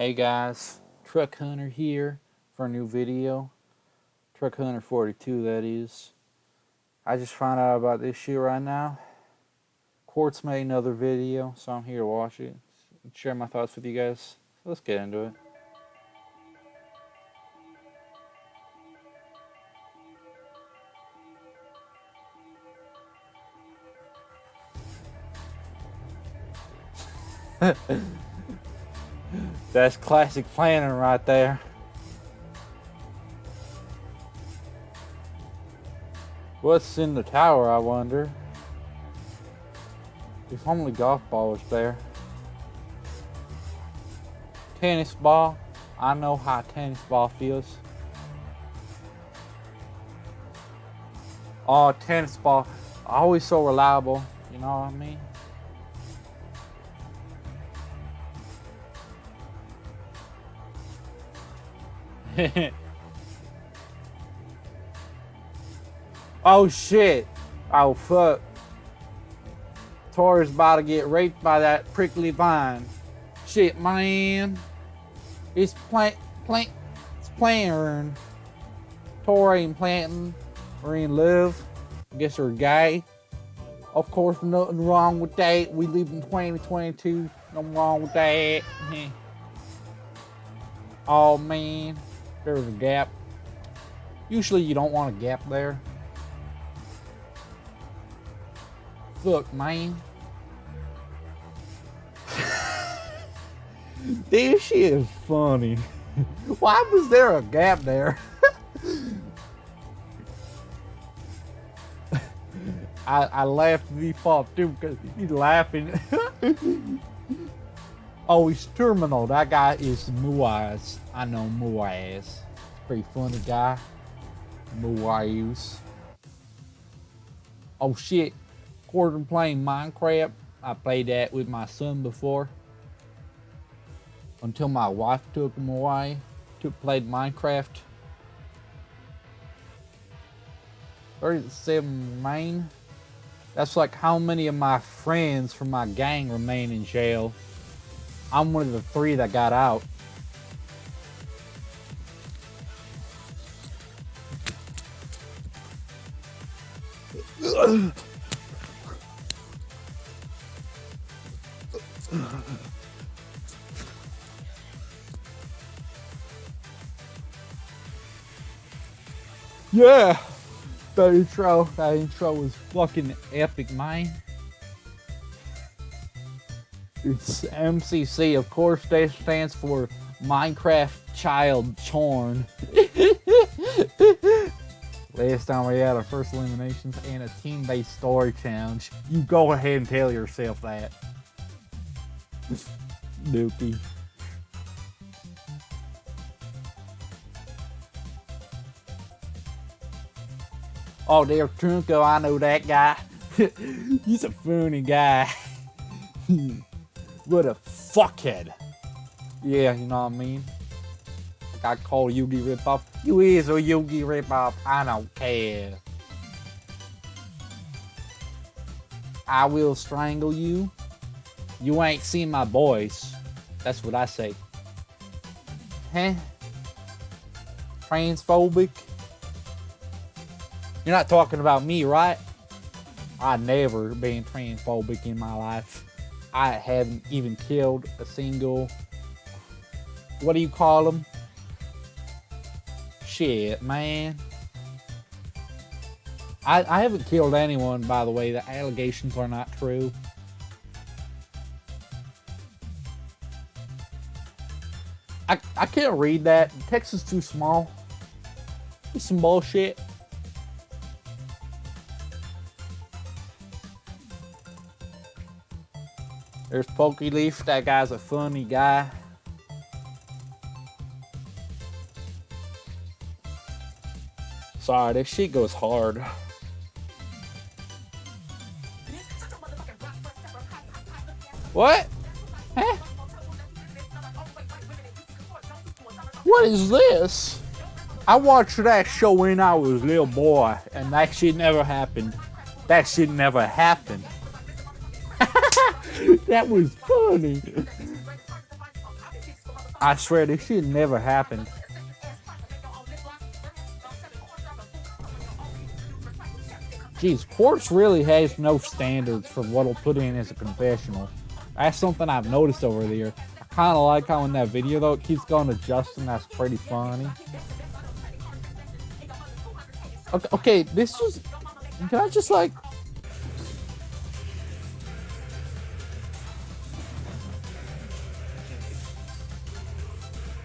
Hey guys, Truck Hunter here for a new video. Truck Hunter 42 that is. I just found out about this shit right now. Quartz made another video, so I'm here to watch it. And share my thoughts with you guys. Let's get into it. That's classic planning right there. What's in the tower, I wonder? If only golf ball was there. Tennis ball. I know how tennis ball feels. Oh, tennis ball. Always so reliable. You know what I mean? oh shit. Oh fuck. Tori's about to get raped by that prickly vine. Shit, man. It's plant, plant, it's planting. Tori ain't planting. We're in love. I guess we're gay. Of course, nothing wrong with that. We live in 2022. Nothing wrong with that. oh man there was a gap. Usually you don't want a gap there. Look, man. this shit is funny. Why was there a gap there? I, I laughed and he fought too because he's laughing. Oh, he's terminal. That guy is Muaz. I know Muaz. Pretty funny guy. Muaz. Oh shit. Quarter playing Minecraft. I played that with my son before. Until my wife took him away. Took played Minecraft. 37 main. That's like how many of my friends from my gang remain in jail. I'm one of the three that got out. yeah, that intro, that intro was fucking epic, man. It's MCC, of course, that stands for Minecraft Child Chorn. Last time we had our first eliminations and a team-based story challenge. You go ahead and tell yourself that. Dookie. Oh, there, Trunko, I know that guy. He's a funny guy. What a fuckhead. Yeah, you know what I mean? I call Yugi ripoff. You is a Yugi ripoff. I don't care. I will strangle you. You ain't seen my boys. That's what I say. Huh? Transphobic? You're not talking about me, right? I never been transphobic in my life. I haven't even killed a single, what do you call them? Shit, man. I, I haven't killed anyone, by the way. The allegations are not true. I, I can't read that. Is too small. It's some bullshit. There's Pokeleaf. That guy's a funny guy. Sorry, this shit goes hard. What? Huh? What is this? I watched that show when I was little boy, and that shit never happened. That shit never happened. That was funny. I swear this shit never happened. Jeez, Quartz really has no standards for what'll put in as a confessional. That's something I've noticed over there. I kind of like how in that video, though, it keeps going to Justin. That's pretty funny. Okay, okay this just... Can I just, like...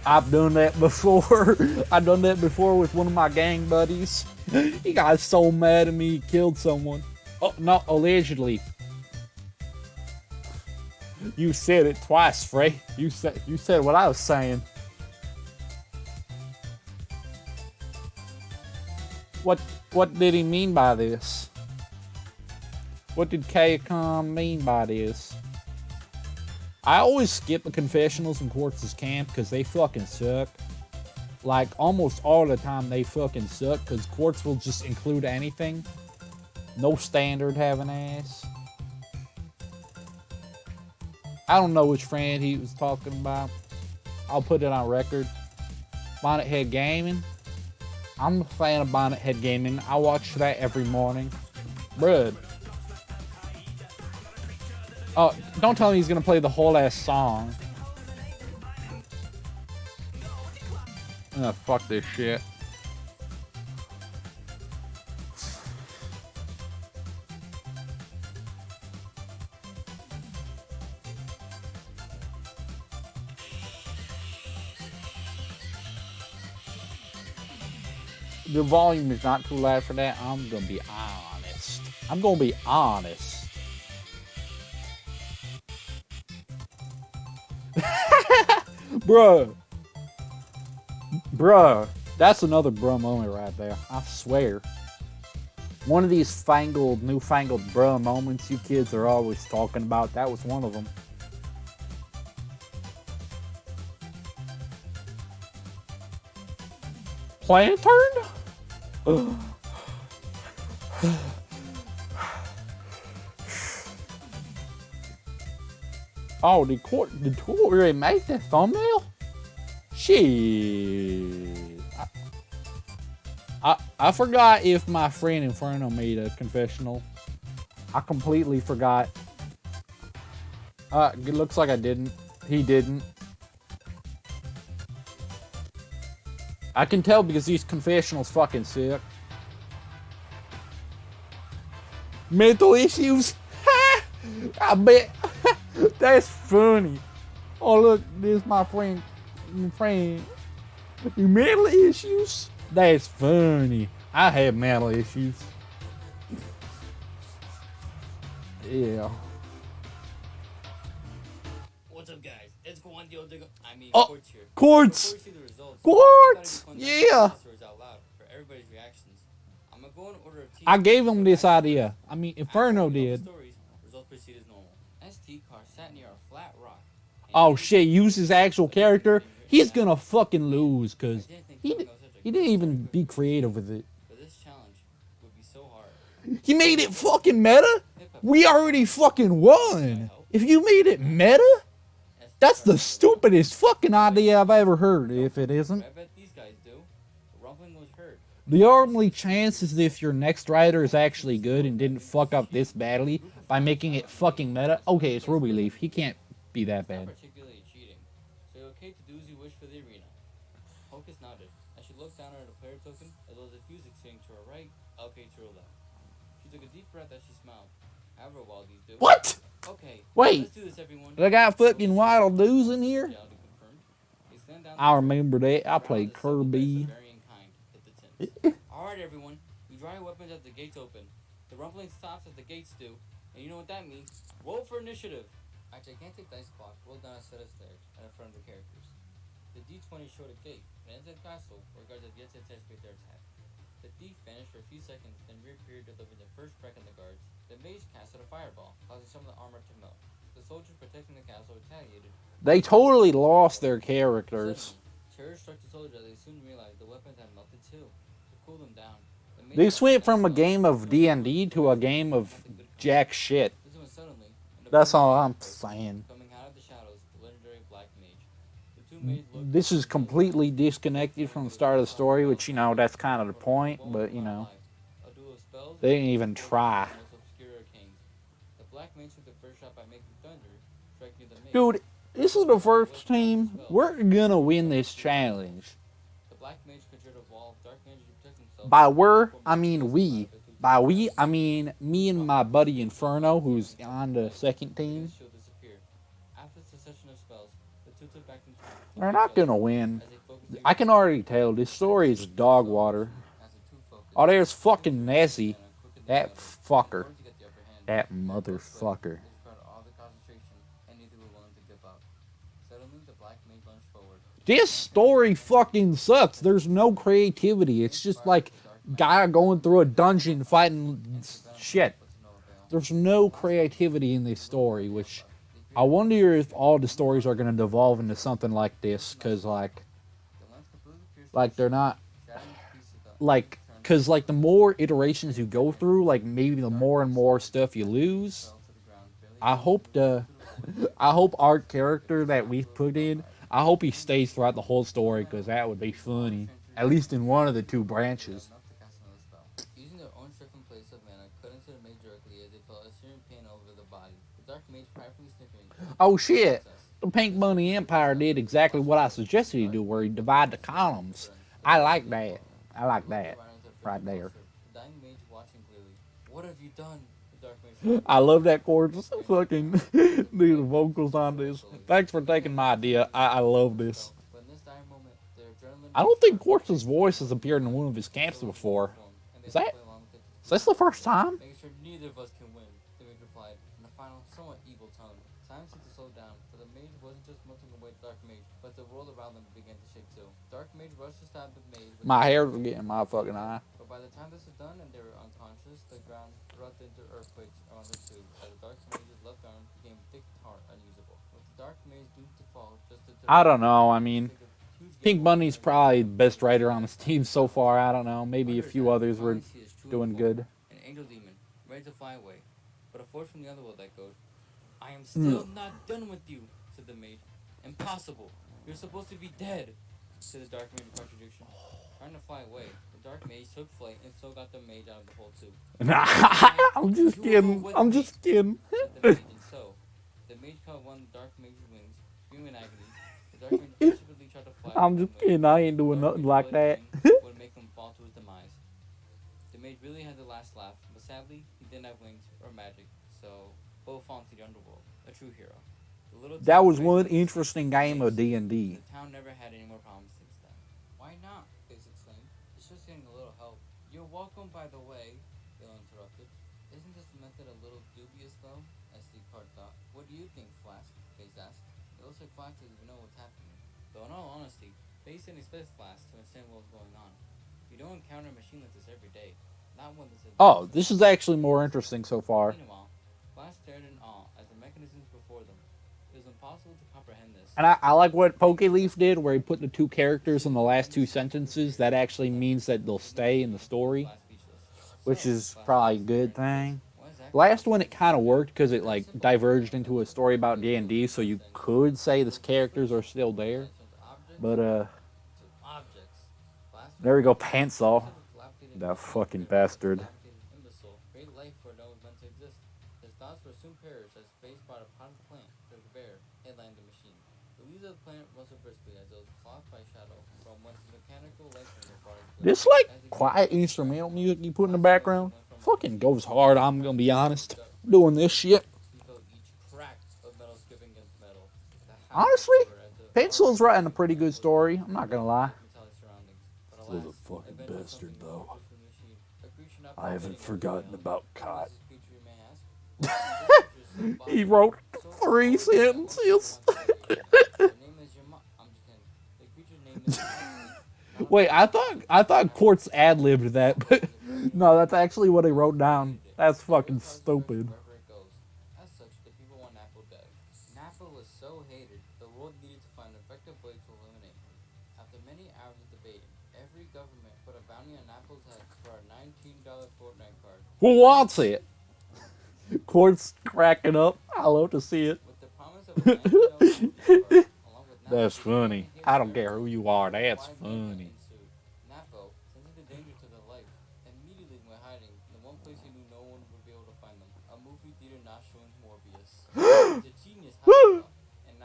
I've done that before. I've done that before with one of my gang buddies. he got so mad at me, he killed someone. Oh, not allegedly. You said it twice, Frey. You said you said what I was saying. What what did he mean by this? What did Kayacom mean by this? I always skip the confessionals in Quartz's camp because they fucking suck. Like, almost all the time they fucking suck because Quartz will just include anything. No standard having ass. I don't know which friend he was talking about. I'll put it on record. Bonnet Head Gaming. I'm a fan of Bonnet Head Gaming. I watch that every morning. Bruh. Oh, don't tell me he's gonna play the whole ass song. Ah, fuck this shit. the volume is not too loud for that. I'm gonna be honest. I'm gonna be honest. Bruh. Bruh. That's another bruh moment right there. I swear. One of these fangled, newfangled bruh moments you kids are always talking about. That was one of them. Plantern? Oh, did Quartz did Quartz really make that thumbnail? Shit. I, I, I forgot if my friend in front Inferno made a confessional. I completely forgot. Uh, it looks like I didn't. He didn't. I can tell because these confessionals fucking sick. Mental issues? I bet. That's funny. Oh look, this my friend. My friend. You mental issues? That's funny. I have mental issues. Yeah. What's up, guys? It's Juan Diego. I mean, Oh, Quartz here. Quartz! Before we see the results, Quartz! we gotta do Yeah! contact stories out loud for everybody's reactions. I'm gonna go in order of team. I gave him this idea. I mean, Inferno we know the did. Stories, results proceed as normal. ST car sat near a flat rock. Oh shit, use his actual character. He's gonna fucking lose because I didn't think he, Tony di- was such a he didn't even be creative with it. But this challenge would be so hard. He made it fucking meta? We already fucking won. If you made it meta, that's the stupidest fucking idea I've ever heard, if it isn't. I bet these guys do. The rumbling was heard. The only chance is if your next rider is actually good and didn't fuck up this badly by making it fucking meta. Okay, it's Ruby Leaf. He can't be that bad. particularly cheating. So you're okay to do as you wish for the arena. Hocus nodded as she looked down at her player token as well as the music sitting to her right, okay to her left. She took a deep breath as she smiled. However, while these do. What? Okay. Wait. Let's do this, everyone. I got fucking Wild News in here? Reality confirmed. They slammed down I remember that. I played of several dice of Kirby. varying kind hit the tins. Alright, everyone. You draw your weapons as the gates open. The rumbling stops as the gates do. And you know what that means. Roll for initiative. A gigantic dice block rolled down a set of stairs and in front of the characters. The D20 showed a gate and entered the castle where guards had yet to anticipate their attack. The thief vanished for a few seconds, then reappeared delivering the first strike on the guards. The mage casted a fireball, causing some of the armor to melt. The soldiers protecting the castle retaliated. They totally lost their characters. Suddenly, terror struck the soldiers as they soon realized the weapons had melted too. To cool them down, This went from a game of D&D to a game of jack shit. That's all I'm saying. This is completely disconnected from the start of the story, which you know that's kind of the point. But you know, they didn't even try. Dude, this is the first team. We're gonna win this challenge. By we're, I mean we. By we, I mean me and my buddy Inferno, who's on the second team. We're not gonna win. I can already tell this story is dog water. Oh, there's fucking Nessie. That fucker. That motherfucker. sweated. They required all the concentration, and neither were willing to give up. Suddenly, the black mage lunged forward. This story fucking sucks. There's no creativity. It's just like guy going through a dungeon fighting shit. To. There's no creativity in this story, which I wonder if all the stories are gonna devolve into something like this, cause like, like they're not to like, cause like the more iterations you go through, like maybe the more and more stuff you lose. to I hope the, I hope our character that we put in, I hope he stays throughout the whole story, cause that would be funny. At least in one of the two branches. enough to cast another spell. Using their own strength in place of mana, cut into the mage directly as they felt a searing pain over the body. The dark mage pridefully snickering. Oh shit! The Pink Bunny Empire did exactly what I suggested he do, where he divide the columns. I like that. I like that. right there. Dying mage watching. What have you done? I love that chord. Just fucking these vocals on this. Thanks for taking my idea. I, I love this. I don't think Quartz's voice has appeared in one of his camps before. Is that- Is this the first time? A somewhat evil tone. Time seemed to slow down, for the mage wasn't just melting away the dark mage, but the world around them began to shake too. Dark mage rushed to stab the mage. My hair's sword. getting my fucking eye. But by the time this was done and they were unconscious, the ground erupted into earthquakes around the two, as the dark mage's left arm became thick tar unusable. With the dark mage doomed to fall just to I don't know. I mean, take a huge Pink Bunny's probably the best writer on this team so far. I don't know. Maybe a few others were finally see his true doing good. An angel demon, ready to fly away. Force from the other world echoed, I am Hmm. still not done with you, said the mage. Impossible. You're supposed to be dead, said the dark mage in contradiction. Trying to fly away, the dark mage took flight and so got the mage out of the hole too. I'm just kidding. I'm just kidding. the mage, and so, the mage caught one the dark mage's wings, screaming in agony. The dark mage desperately tried to fly. I'm just kidding. I ain't doing nothing like that. would make him fall to his demise. The mage really had the last laugh, but sadly, he didn't have wings or magic, both the underworld. A true hero. That was one interesting game of D and D. The town never had any more problems since then. Why not? Face exclaimed. It's just getting a little help. You're welcome, by the way, Bill interrupted. Isn't this method a little dubious, though? SD Card thought. What do you think, Flask? Face asked. It looks like Flask doesn't even know what's happening. Though, in all honesty, Face didn't expect Flask to understand what was going on. You don't encounter a machine like this every day. Not one that's Oh, this is actually more interesting so far. Meanwhile, stared in awe at the mechanisms before them. It was impossible to comprehend this. And I, I like what Pokeleaf did, where he put the two characters in the last two sentences. That actually means that they'll stay in the story, which is probably a good thing. Last one, it kind of worked because it like diverged into a story about D and D, so you could say the characters are still there. But uh, there we go, Pantsaw. That fucking bastard. This like quiet instrumental music you put in the background fucking goes hard. I'm gonna be honest. Doing this shit. He felt each crack of metal skipping against metal. The Honestly, Pencil's writing a pretty good story. I'm not gonna lie. metallic surroundings. But This is a fucking bastard, though. was from the machine. A creature not I haven't forgotten about What Kai. is this creature, you may ask? This creature is so He wrote three sentences. no one wants to hear it. The name is your mo- I'm just kidding. The creature's name is Moxie. Wait, I thought I thought Quartz ad libbed that, but no, that's actually what he wrote down. That's fucking stupid. Wherever it goes. As such, the people want Nappo dead. Nappo was so hated, the world needed to find an effective way to eliminate him. After many hours of debating, every government put a bounty on Nappo's head for a $19 Fortnite card. Who wants it? Quartz cracking up. I love to see it. With the promise of a $19 Fortnite card, along with That's funny. I don't care who you are. That's funny. Nappo, sensing the danger to their life, immediately went hiding in the one place he knew no one would be able to find them. A movie theater not showing Genius, how and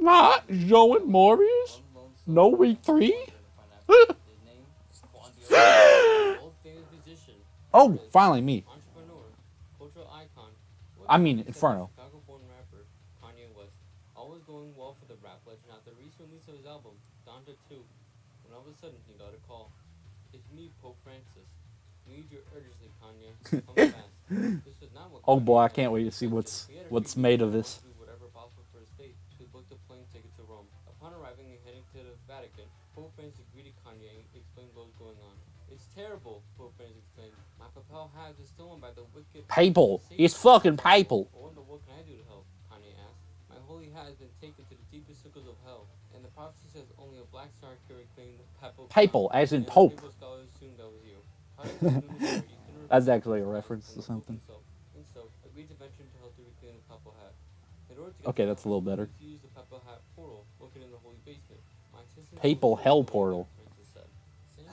Not Morbius? No week three? Oh, finally me. I mean, Inferno. Release of his album Donda 2. When all of a sudden he got a call. It's me, Pope Francis. We need you urgently, Kanye. Come fast. This was not what Oh boy, I can't wait to see what's He had a what's made of this. do whatever possible for his fate, so he booked a plane ticket to Rome. Upon arriving and heading to the Vatican, Pope Francis greeted Kanye and explained what was going on. It's terrible, Pope Francis exclaimed. My papal hat is stolen by the wicked. Papal. It's fucking papal. I wonder what can I do to help? Kanye asked. My holy hat has been taken to the deepest circles of hell, and the prophecy says only a black star carry claim the papal. Papal, as in Pope. That's actually a reference to something. Okay, that's a little better. papal hell portal.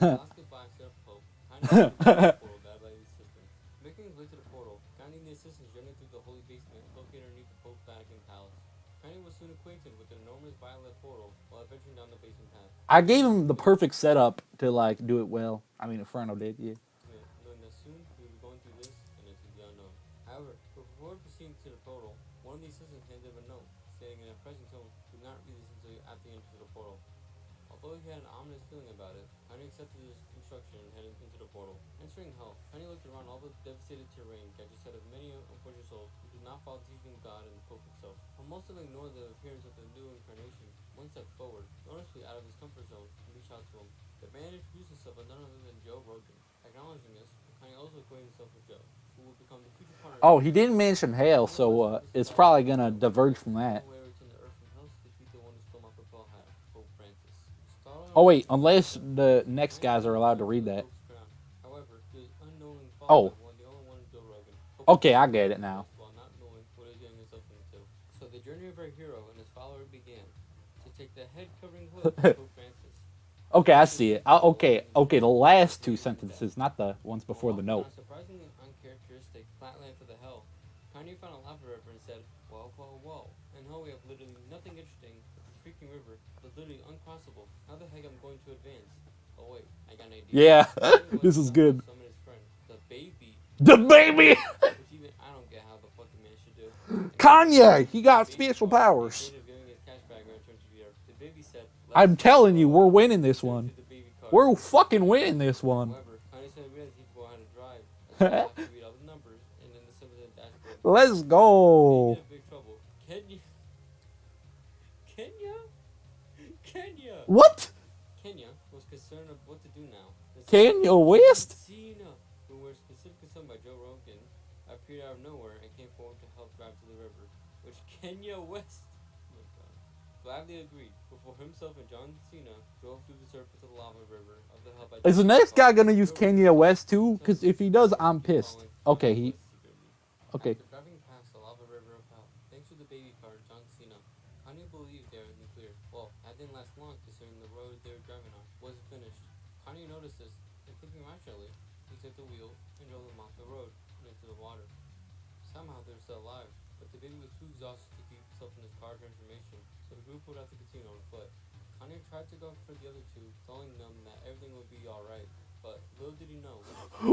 I gave him the perfect setup to like do it well. I mean, Inferno did, yeah. This the. However, before proceeding to the portal, one of the assistants handed him a note, stating in a tone, do not read this until you after you enter the portal. Although he had an ominous feeling about it, accepted his instruction and headed into the portal. Entering hell, looked around all the devastated terrain, of many unfortunate souls who did not follow the in God and the Pope himself. Most of them ignored the appearance of the new incarnation, one stepped forward, noticeably out of his comfort zone, and reached out to him. The man introduced himself as none other than Joe Rogan. Acknowledging this, Kanye also acquainted himself with Joe, who would become the future partner. Oh, he didn't mention hell, so uh, it's probably gonna diverge from that. No way to Earth from hell to defeat the one who stole my papal hat, Pope Francis. Startled Oh wait, unless the next guys are allowed to read that. However, the unknowing Oh. the only one in Joe Rogan, Okay, I get it now. While not knowing what he was getting himself into. So the journey of our hero and his follower began to take the head covering hood of Pope Francis. Okay, I see it. I, okay, okay, the last two sentences, not the ones before the note. surprisingly uncharacteristic flatland for the hell, Kanye found a lava river and said, "Whoa, whoa, whoa!" And hell, we have literally nothing interesting but this freaking river, but literally uncrossable. How the heck am I going to advance? Oh wait, I got an idea. Yeah, this is good. His friend, the baby, The baby! which even I don't get how the fucking man should do. And Kanye, he got special powers. instead of giving his cash bag or return to the earth, the baby said, I'm telling you, we're winning this one. to the baby car. We're fucking winning this one. However, Kanye said realized he forgot how to drive. That's why I have to read all the numbers and then the symbols in the dashboard. Let's go. in big trouble. Kenya. Kenya? Kenya. What? Kenya was concerned of what to do now. Kanye West? Cena, who were specifically sung by Joe Rogan, appeared out of nowhere and came forward to help drive to the river, which Kenya West oh my God, gladly agreed. Before himself and John Cena drove through the surface of the lava river of the by Is the next guy gonna use Kanye West too? Because if he does, I'm pissed. Okay, he. Okay.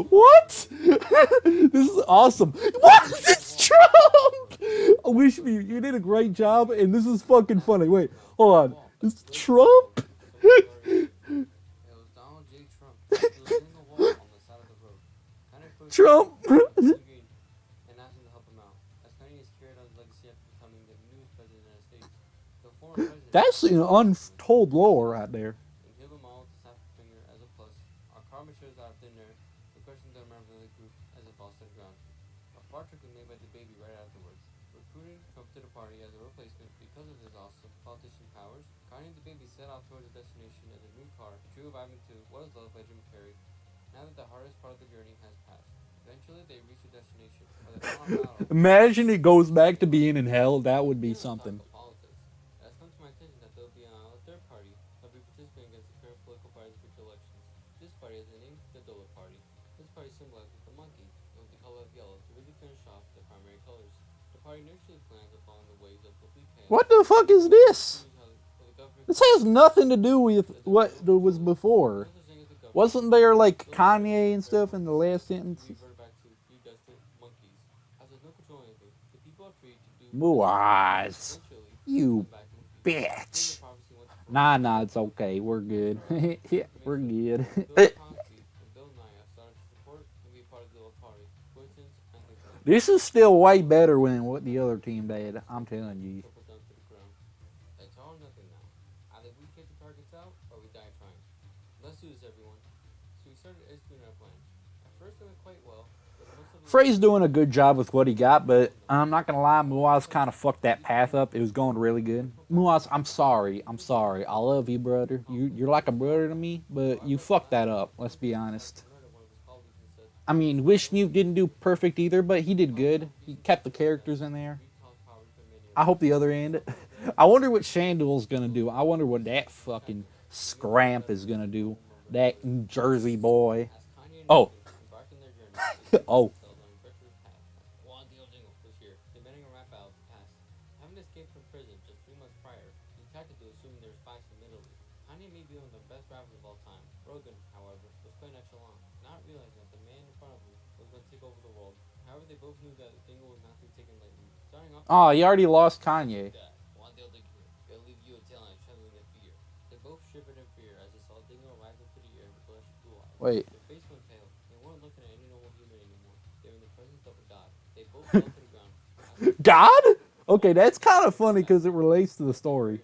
What? this is awesome. What? It's Trump! I wish you, you did a great job, and this is fucking funny. Wait, hold on. It's Trump? Trump. He was leaning the wall on the side of the road. Kanye approached Trump. him and asked him to help him out. As Kanye is carried on his legacy after becoming the newest president of the United States, the former president That's an untold lore right there. and heal them all with the snap of a finger as a plus. Our karma shows out of thin air, requesting the member of the group as it falls to the ground. A far trick was made by the baby right afterwards, recruiting Trump to the party as a replacement because of his awesome politician powers. Kanye and the baby set off towards their destination as a new car, true vibing to What is Love by Jim Carrey. Now that the hardest part of the journey has passed, eventually they reach their destination. The final battle Imagine it goes back to being in hell. That would be something. talk of Politics. It has come to my my attention that there'll be a third party that'll be participating against the current political parties in future elections. This party has the the Dollar Party. This party symbolizes the monkey, with the color of yellow to really finish off the primary colors. The party initially plans on following the ways of complete chaos. What the fuck is this? Choose how- how the government This has nothing to do with what was before. Wasn't there like Kanye and stuff in the last sentence? Muaz. You bitch. Nah, nah, it's okay. We're good. yeah, we're good. This is still way better than what the other team did. I'm telling you. Trickle down to the ground. It's all or nothing now. Either we take the targets out or we die trying. Let's do this, everyone. So we started executing our plan. At first, it went quite well. but most of the- Frey's doing a good job with what he got, but I'm not gonna lie, Muaz kind of fucked that path up. It was going really good. Muaz, I'm sorry. I'm sorry. I love you, brother. You you're like a brother to me, but you fucked that up. Let's be honest. I mean, Wishnu didn't do perfect either, but he did good. He kept the characters in there. "We cause poverty for many of I hope the other end. I wonder what Shandul's gonna do. I wonder what that fucking scramp is gonna do. That New Jersey boy. Oh. Oh. found themselves on a treacherous path. Quandale Dingle was here, demanding a rap out of the past. Having escaped from prison just three months prior, he attacked the assuming spies from Italy. Kanye may be one of the best rappers of all time. Rogan, however, was quite nonchalant, not realizing that the man in front of him was going to take over the world. However, they both knew that Dingle was not to be taken lightly. Starting off Oh, he already lost Kanye. Dad, Quandale Dingle, gonna leave you a tail trembling in fear. They both shivered in fear as they saw Dingle rise up to air with bloodshot blue eyes. Wait. Their face went pale. They weren't looking at any normal human anymore. They were in the presence of a god. They both fell to the ground. God? Okay, that's kind of funny because it relates to the story.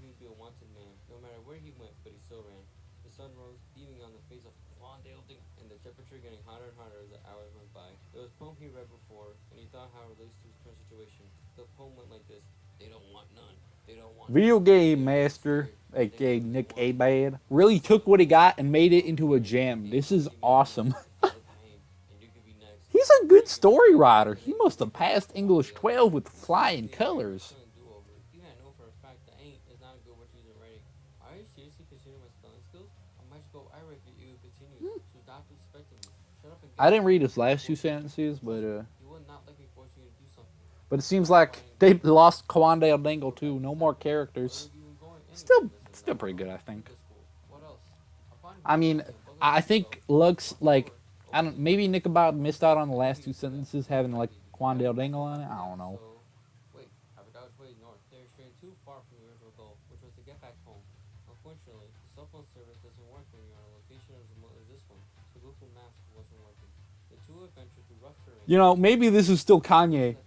hotter and hotter as the hours went by. There was a poem he read before, and he thought how it relates to his current situation. The poem went like this: They don't want none. They don't want. Video game master, aka Nick Abad, really took what he got and made it into a gem. This is awesome. He's a good story writer. He must have passed English 12 with flying colors. Even I know for a fact that ain't is not a good word to use in writing. Are you seriously considering my spelling skills? I might just go irate if you continue. So stop expecting me. Shut up and I didn't read his last two sentences, but uh, You will not let me force you to do something. but it seems like they lost Quandale Dingle too. No more characters. Where you were going anyway, Still, still pretty good, I think. Good school. What else? Upon I mean, I think Lux like I don't maybe Nickelbot missed out on the last two sentences having like Quandale Dingle on it. I don't know. So, wait, I forgot which way is north. They're straying too far from the original goal, which was to get back home. Unfortunately, the cell phone service doesn't work when you're on a location as remote as this one, so Google Maps wasn't working. The two adventured through rough terrain. You know, maybe this is still Kanye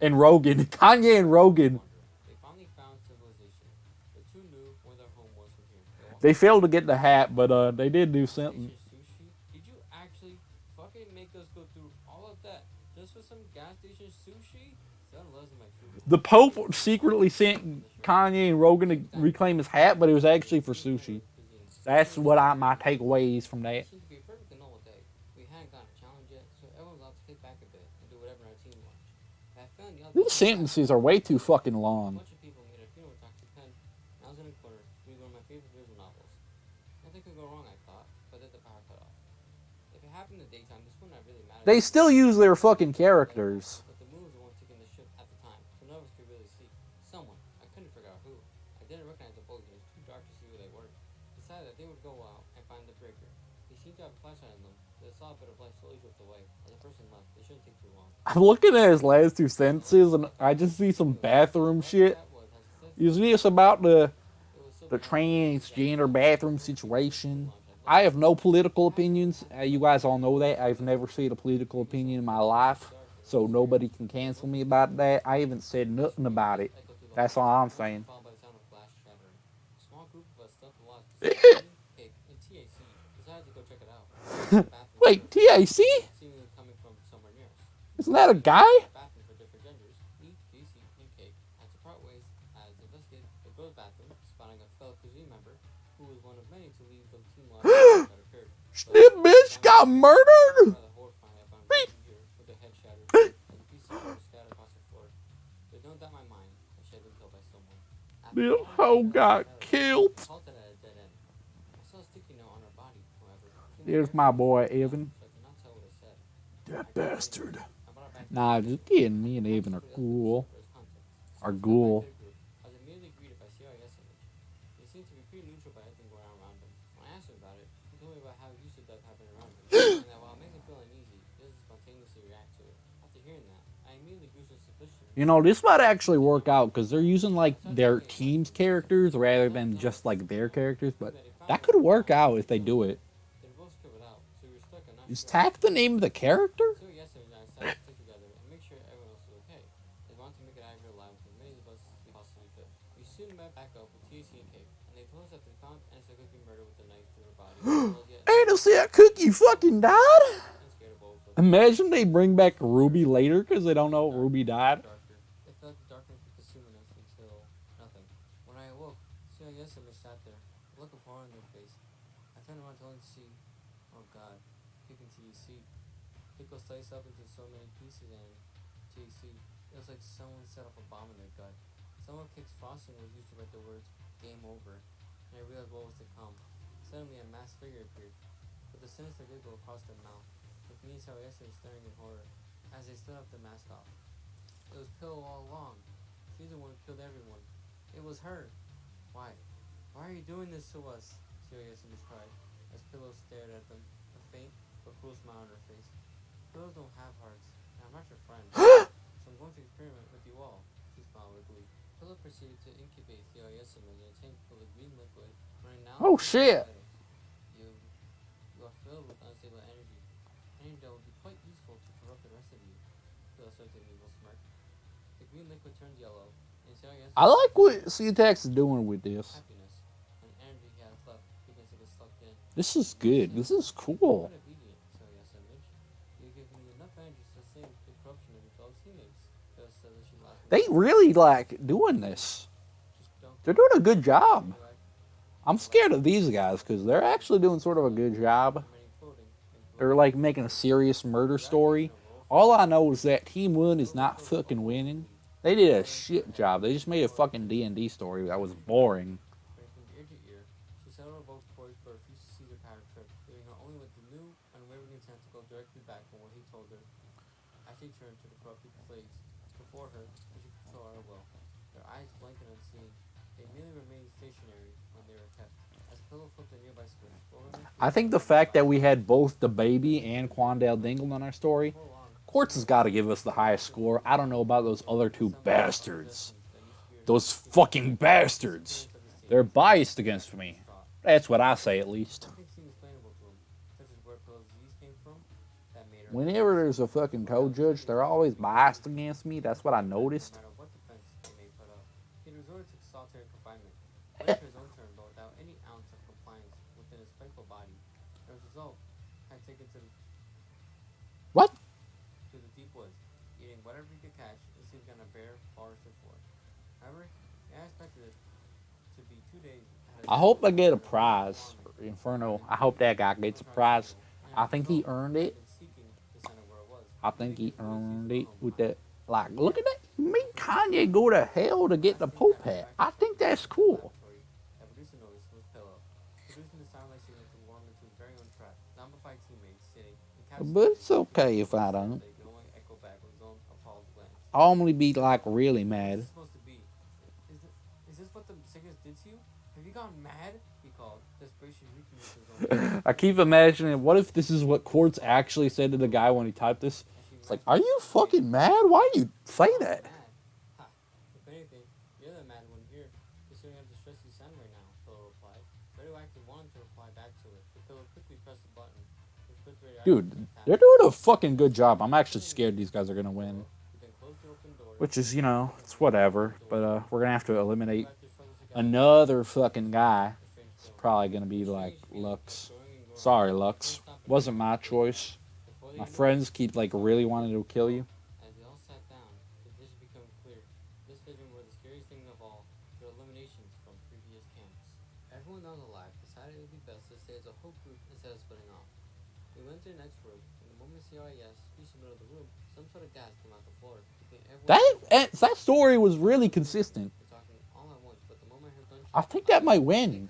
and. Rogan. Kanye and Rogan. They failed to get the hat, but uh, they did do something. The Pope secretly sent Kanye and Rogan to reclaim his hat, but it was actually for sushi. That's what I my takeaways from that. The sentences are way too fucking long. They still use their fucking characters. But the moon was the one taking the ship at the time, so none of us could really see. Someone, I couldn't figure out who. I didn't recognize the voice, it was too dark to see who they were. Decided that they would go out and find the breaker. They seemed to have a flashlight on them, but they saw a bit of light slowly drift away. As the person left, they shouldn't take too long. I'm looking at his last two sentences and I just see some bathroom shit. Is this about the the transgender bathroom situation? I have no political opinions. Uh, you guys all know that. I've never said a political opinion in my life. so nobody can cancel me about that. I haven't said nothing about it. That's all I'm saying. Wait, TAC? seemingly coming from somewhere near us. Isn't that a guy? bathroom for different genders. Me, TC, and Cake had to part ways as they investigated the girls' bathroom, spotting a fellow cuisine member who was one of many to leave the team lodge that occurred. This bitch got murdered! Rather horrifying, I found her here with her head shattered as a piece of wood scattered across the floor. There's no doubt in my mind that she had been killed by someone. After This hoe got killed. I halted at a dead end. I saw a sticky note on her body, however. There's my boy, Evan. So I could not tell what it said. That bastard. Nah, just. Me and Evan are cool. Are suspicion. You know, this might actually work out because they're using like their team's characters rather than just like their characters, but that could work out if they do it. Is. Tack the name of the character? So yesterday I decided to stick together and make sure everyone else was okay. They wanted to make it Ivor alive with as many of us we possibly could. We soon met back up with TAC and Cake, and they told us that they found Anissa Cookie murdered with a knife through her body. as well as yet Ain't to see that cookie fucking died? and scared of what was Imagine they bring back Ruby later because they don't know Ruby died. It felt darkness was consuming us until nothing. When I awoke, CIS image sat there, a look of horror on their face. I turned around to see, oh god, kicking TEC. Pickle sliced up into so many pieces and TEC. It was like someone set off a bomb in their gut. Some of Kick's frosting was used to write the words game over, and I realized what was to come. Suddenly a masked figure appeared, with a sinister giggle across their mouth, with me and CIS staring in horror as they stood up the mask off. It was Pillow all along. She's the one who killed everyone. It was her. Why? Why are you doing this to us? Sirius image cried, as Pillow stared at them, a faint but cruel smile on her face. Pillows don't have hearts, and I'm not your friend. I'm going to experiment with you all. She smiled glee. Pillow proceeded to incubate CIS image in a tank full of green liquid. When I announced Oh, shit. You, you are filled with unstable energy. That will be quite useful to corrupt the rest of you. Pillow said an evil smirk. The green liquid turns yellow, and I like what CTX is doing with this. happiness and energy he has left begins to get sucked in. This is good. This is cool. Quite obedient, CIS image. You give me enough energy to sustain the corruption of your fellow teammates. Pillow said as she laughed. They really like doing this. They're doing a good job. I'm scared of these guys because they're actually doing sort of a good job. They're like making a serious murder story. All I know is that Team One is not fucking winning. They did a shit job. They just made a fucking D and D story that was boring. From ear to ear, she settled her vote poised but refused to seize her power trip, leaving her only with the new, unwavering intent to go directly back on what he told her. As she turned to the corrupted plagues before her, and she could control her will. Their eyes blank and unseeing, they merely remained stationary when they were kept. As Pillow flipped a nearby switch, what remained I think the fact that we had both the baby and Quandale Dingle on our story, Quartz has got to give us the highest score. I don't know about those other two bastards. Those fucking bastards. They're biased against me. That's what I say, at least. Nothing seemed explainable to him, such as where Pillow's disease came from. That made her. Whenever there's a fucking co-judge, they're always biased against me. That's what I noticed. result, had taken to the, What? to the deep woods, eating whatever he could catch and sleeping on a bare forested floor. However, I expected it to be two days. I hope I get a prize. Inferno. I hope that guy gets a prize. I think he earned it. I think he earned it with that. Like, look at that. Me, Kanye go to hell to get the Pope hat. I think that's cool. That produced a noise was Pillow, producing the sound like signal to warm into his very own trap. Zombified teammates sitting in But it's okay if I don't. They could only echo back with his own appalled glance. I'll only be like really mad. this supposed to be? Is, it, is this what the sickness did to you? Have you gone mad? He called, desperation reaching into his own. I keep imagining, what if this is what Quartz actually said to the guy when he typed this? It's like, are you fucking mad? Why do you say that? Mad. If anything, you're the mad one here, considering how distressed you sound right now, Pillow replied. Radioactive wanted to reply back to it, but Pillow quickly pressed the button, which Dude, they're doing a fucking good job. I'm actually scared these guys are gonna win. Which is, you know, it's whatever. But uh, we're gonna have to eliminate another fucking guy. It's probably gonna be like Lux. Sorry, Lux. Wasn't my choice. My friends keep like really wanting to kill you. As they all sat down, the vision became clear. This vision was the scariest thing of all, the eliminations from previous camps. Everyone that was alive decided it would be best to stay as a whole group instead of splitting off. We went to the next room, and the moment CRIS reached the middle of the room, some sort of gas came out the floor. keeping everyone That eh, that story was really consistent. I think that might win.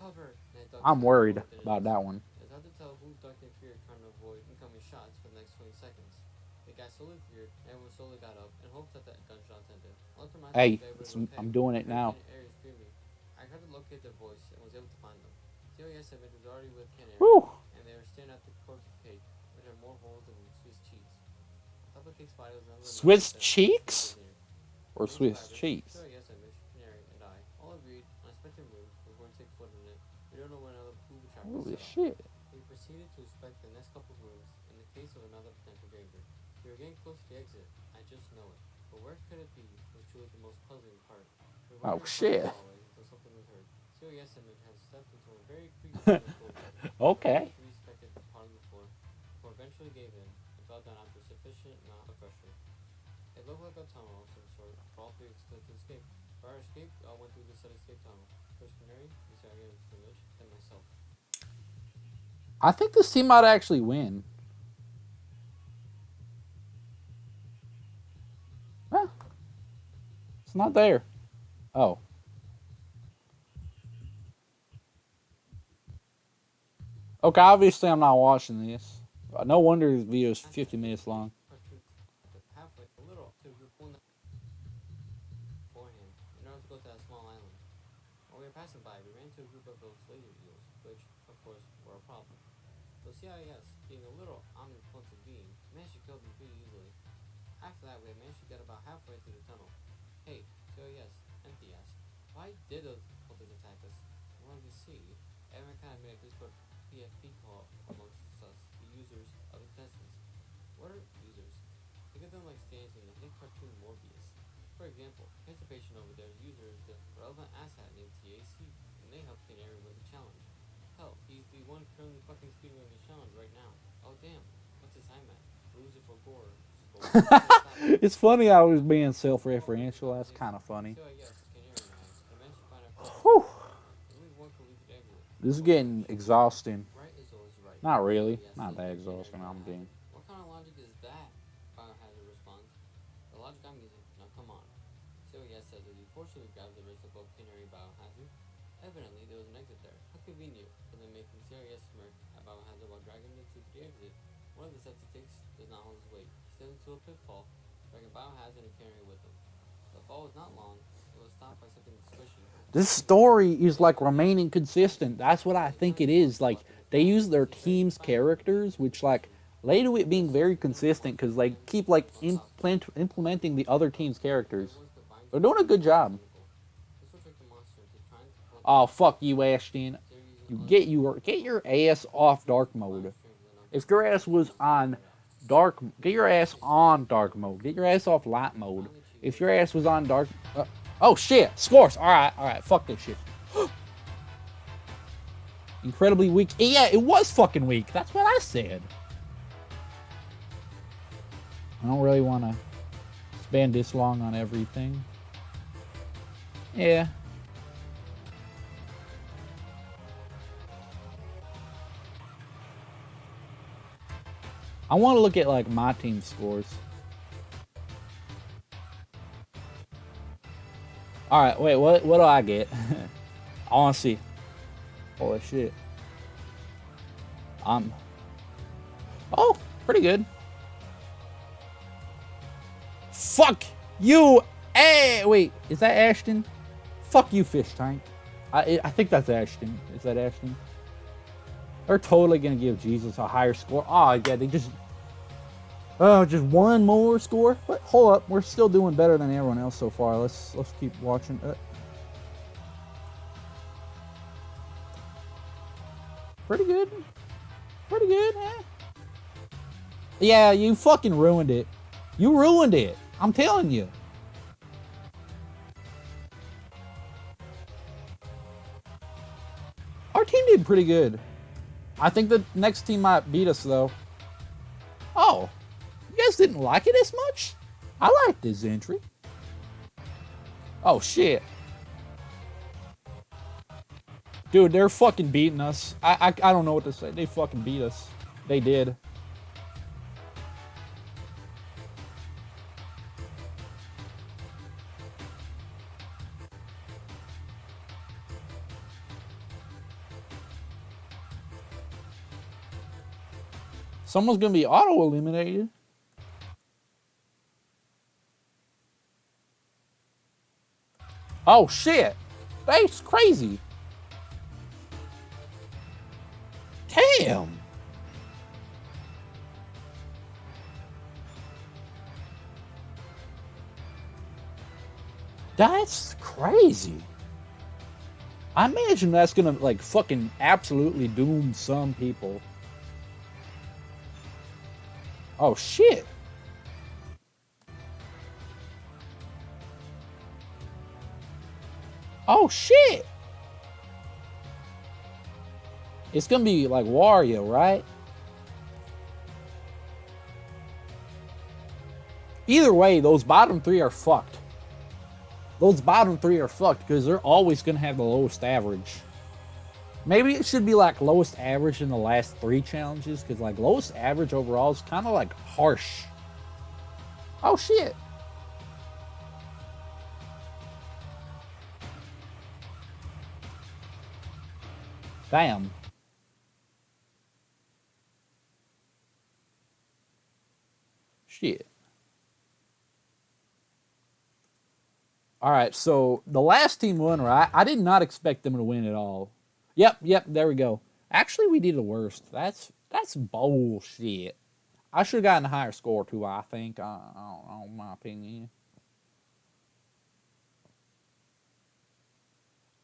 I'm worried about that one. it's hard to tell who ducked fear trying avoid incoming shots for the next 20 seconds. The gas slowly cleared, and everyone slowly got up in hopes that the gunshots ended. I looked around Hey, I'm doing it now. I tried to locate their voice and was able to find them. COS image was already with Ken and they were staring at the corpse of Cake, which had more holes than Swiss cheese. Swiss cheeks? Or Swiss cheese? COS image, Canary, and I all agreed on inspecting rooms before we take foot in it. We don't know when another booby trap Holy shit. We proceeded to inspect the next couple rooms in the case of another potential danger. We were getting close to the exit. I just know it. But where could it be was truly the most puzzling part. We Oh, shit. Until something was heard. Image had stepped into a very creepy. Okay. We inspected the part of the floor before eventually gave in and fell down after sufficient amount of pressure. It looked like a tunnel sort to escape. For our escape, all went through set escape tunnel. First Canary, Image, and myself. I think this team might actually win. It's not there. Oh. Okay, obviously I'm not watching this. No wonder this video is 50 minutes long. Part two, halfway, a little, to group one beforehand, in order to go to that small island. While we were passing by, we ran into a group of those laser eels, which, of course, were a problem. The CIS, being a little omnipotent being, managed to kill them pretty easily. After that, we had managed to get about halfway through the tunnel. Hey, CIS, empty asked, why did those cultists attack us? I wanted to see. Everyone kind of made a Discord PFP call amongst us, the users of the contestants. What are users? Think of them like stands in the hit cartoon Morbius. For example, Constipation over there's user is the relevant asset named TAC, and they help Canary win the challenge. Hell, he's the one currently fucking speedrunning the challenge right now. Oh damn, what's his time at? Lose it for gore. It's funny I was being self-referential. That's kind of funny. So yes, Canary and I, and eventually find our first Whew. only one collegiate exit. This is getting exhausting. Right is right. Not really. Yes, Not that exhausting. I'm being. What kind of logic is that? Biohazard responds. The logic I'm using. Now come on. So yes says as he forcefully grabs the wrist of both Canary Biohazard. Evidently there was an exit there. How convenient for them making serious smirk at Biohazard while dragging two to the exit. One of the steps he takes does not hold his weight. He steps into a pitfall, dragging Biohazard and Canary with him. The fall was not long. It was stopped by something squishy. This story is like remaining consistent. That's what I think it is. Like they use their team's characters, which like lay to it being very consistent because they keep like implement, implementing the other team's characters. They're doing a good job. Oh fuck you, Ashton. You get your get your ass off dark mode. If your ass was on dark, get your ass on dark mode. Get your ass off light mode. If your ass was on dark, uh, oh shit, scores. All right, all right, fuck this shit. Incredibly weak. Yeah, it was fucking weak. That's what I said. I don't really want to spend this long on everything. Yeah. I want to look at like my team scores. All right, wait. What what do I get? I want to see. Holy shit. I'm... Oh, pretty good. Fuck you. Hey, wait. Is that Ashton? Fuck you, fish tank. I I think that's Ashton. Is that Ashton? They're totally gonna give Jesus a higher score. Oh yeah, they just Oh, just one more score. But hold up, we're still doing better than everyone else so far. Let's let's keep watching. Uh, pretty good. Pretty good, eh? Yeah, you fucking ruined it. You ruined it. I'm telling you. Our team did pretty good. I think the next team might beat us though. Oh, guys didn't like it as much? I like this entry. Oh shit. Dude, they're fucking beating us. I, I, I don't know what to say. They fucking beat us. They did. Someone's gonna be auto Oh shit! That's crazy. Damn. That's crazy. I imagine that's gonna like fucking absolutely doom some people. Oh shit. Oh shit. It's gonna be like Wario, right? Either way, those bottom three are fucked. Those bottom three are fucked because they're always gonna have the lowest average. Maybe it should be like lowest average in the last three challenges because like lowest average overall is kind of like harsh. Oh shit. Damn. Shit. All right, so the last team won, right? I did not expect them to win at all. Yep, yep, there we go. Actually, we did the worst. That's that's bullshit. I should have gotten a higher score too, I think. I, I don't know, my opinion.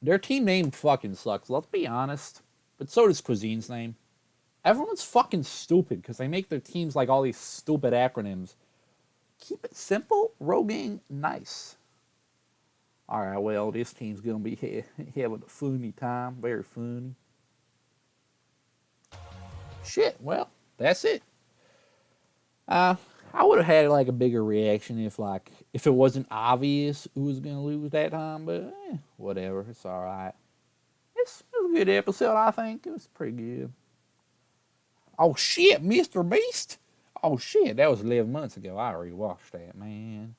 Their team name fucking sucks, let's be honest. But so does Cuisine's name. Everyone's fucking stupid because they make their teams like all these stupid acronyms. Keep it simple, Rogaine, nice. All right, well, this team's going to be having a funny time. Very funny. Shit, well, that's it. Uh, I would have had like a bigger reaction if like if it wasn't obvious who was going to lose that time, but eh, whatever. It's all right. It's, it was a good episode, I think. It was pretty good. Oh, shit, Mr. Beast? Oh, shit, that was 11 months ago. I already watched that, man.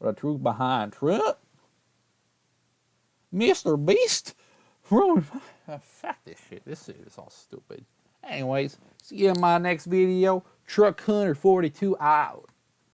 The truth behind Trump. Mr. Beast. Fuck this shit. This shit is all stupid. Anyways, see you in my next video. Truck Hunter 42 out.